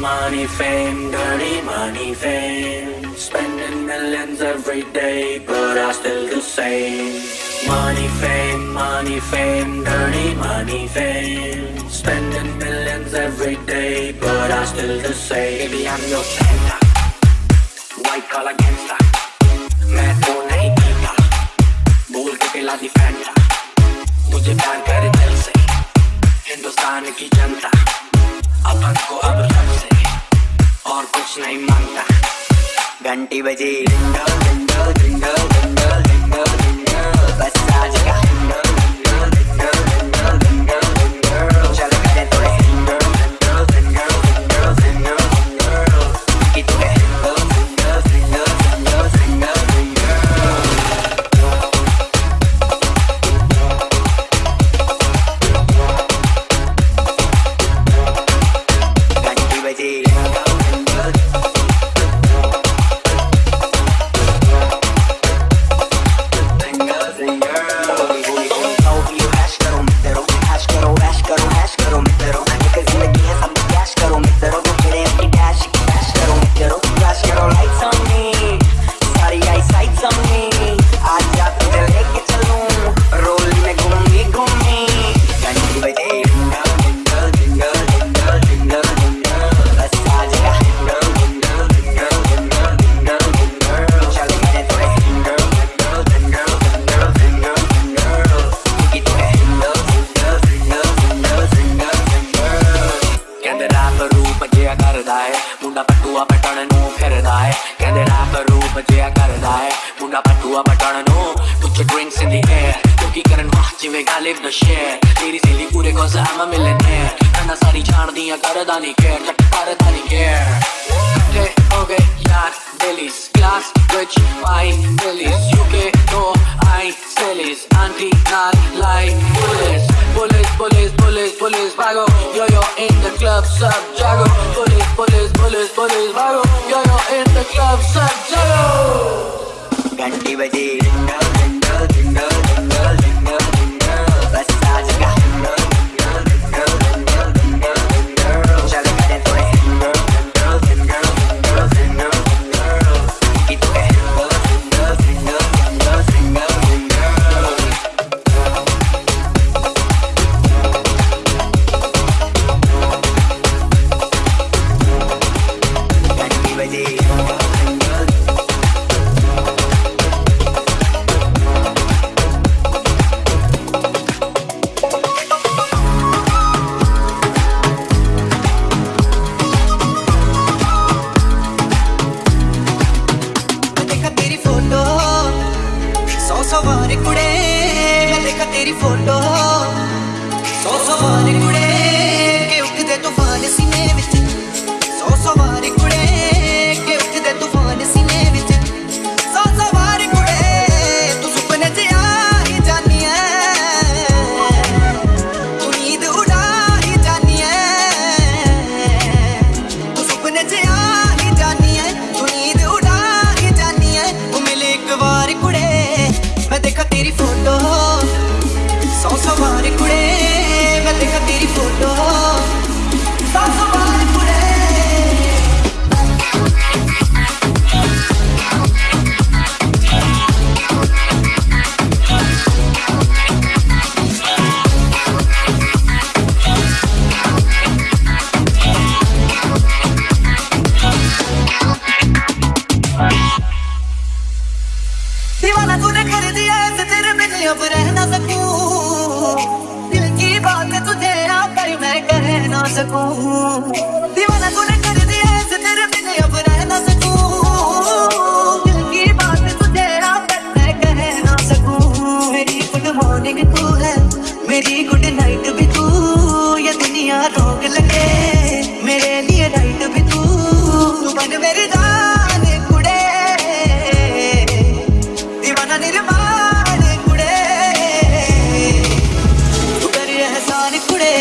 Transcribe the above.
money, fame, dirty money, fame. Spending millions every day, but I still the same. Money, fame, money, fame, dirty money, fame. Spending millions every day, but I still the same. Baby, I'm your Santa. White collar gangster. नहीं माँगता घंटी बजी डिंडल डिंडल डिंडल डिंगल ਜਿਆ ਕਰਦਾ ਏ ਮੁੰਡਾ ਪਟੂਆ ਪਟਣ ਨੂੰ ਫਿਰਦਾ ਏ ਕਹਿੰਦੇ ਰੱਬ ਰੂਪ ਜਿਆ ਕਰਦਾ ਏ ਮੁੰਡਾ ਪਟੂਆ ਪਟਣ ਨੂੰ ਪੁੱਟ ਡਰਿੰਕਸ ਇਨ ਦੀ ਏਅਰ ਕਿਉਂਕਿ ਕਰਨ ਵਾਹ ਜਿਵੇਂ ਗਾਲਿਬ ਦਾ ਸ਼ੇਰ ਤੇਰੀ ਜ਼ਿੰਦਗੀ ਪੂਰੇ ਕੋਸ ਆਮ ਮਿਲਨੇ ਕੰਨਾ ਸਾਰੀ ਜਾਣਦੀਆਂ ਕਰਦਾ ਨਹੀਂ ਕੇਅਰ ਕੱਟ ਕਰਦਾ ਨਹੀਂ ਕੇਅਰ ਕੱਟੇ ਹੋ ਗਏ ਯਾਰ ਦਿਲੀਸ ਗਲਾਸ ਵਿੱਚ ਪਾਈ ਦਿਲੀਸ ਯੂਕੇ ਤੋਂ ਆਈ ਸਿਲੀਸ ਆਂਟੀ ਨਾਲ like police police police police police Bhago yo club, suck, jago Police, police, police, police, vago Yo, yo, in the club, suck, jago Ganti baji ringa सवार कुड़े। देखा तेरी फ़ोटो सौ सवार कुड़े। सकूँ। दीवाना तूने कर दिया ऐसे तेरे बिन अब रह ना सकूँ। दिल की बात तुझे पर मैं कह ना सकूँ। मेरी गुड मॉर्निंग तू है, मेरी गुड नाइट भी तू। ये दुनिया रोग लगे, मेरे लिए राइट भी तू। बन मेरी जान कुड़े। दीवाना निर्माण तू कर एहसान कुड़े।